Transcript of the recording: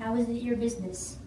How is it your business?